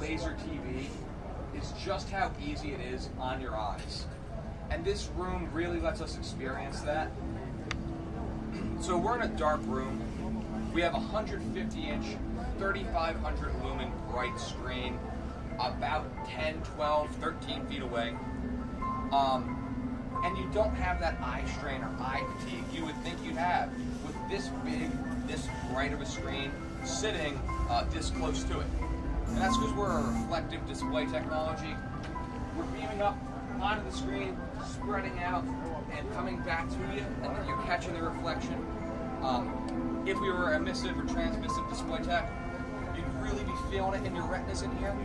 laser TV is just how easy it is on your eyes. And this room really lets us experience that. So we're in a dark room. We have a 150 inch, 3500 lumen bright screen, about 10, 12, 13 feet away. Um, and you don't have that eye strain or eye fatigue you would think you'd have with this big, this bright of a screen sitting uh, this close to it. And that's because we're a reflective display technology. We're beaming up onto the screen, spreading out, and coming back to you, and then you're catching the reflection. Um, if we were emissive or transmissive display tech, you'd really be feeling it in your retinas in here.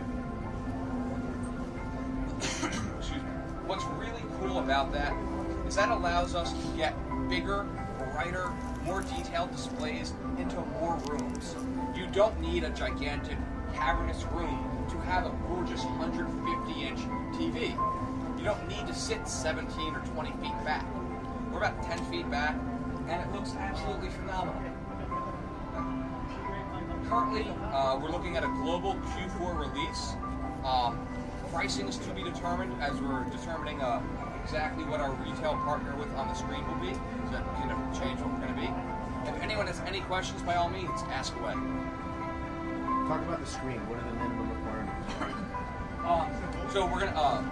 Excuse me. What's really cool about that is that allows us to get bigger, brighter, more detailed displays into more rooms. You don't need a gigantic, cavernous room to have a gorgeous 150 inch TV. You don't need to sit 17 or 20 feet back. We're about 10 feet back, and it looks absolutely phenomenal. Currently, uh, we're looking at a global Q4 release. Um, pricing is to be determined as we're determining uh, exactly what our retail partner with on the screen will be. So that can change what we're going to be. If anyone has any questions, by all means, ask away. Talk about the screen. What are the minimum requirements? Um, so we're gonna. Uh,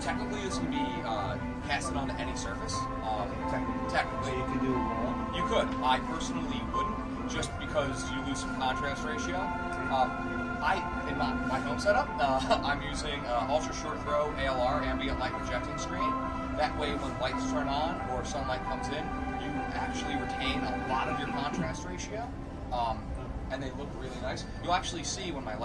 technically, this can be uh, casted onto any surface. Um, Technically. So technically, you can do a wall. you could. I personally wouldn't, just because you lose some contrast ratio. Um, I, in my, my home setup, uh, I'm using uh, ultra short throw ALR ambient light rejecting screen. That way, when lights turn on or sunlight comes in, you actually retain a lot of your contrast ratio, um, and they look really nice. You'll actually see when my lights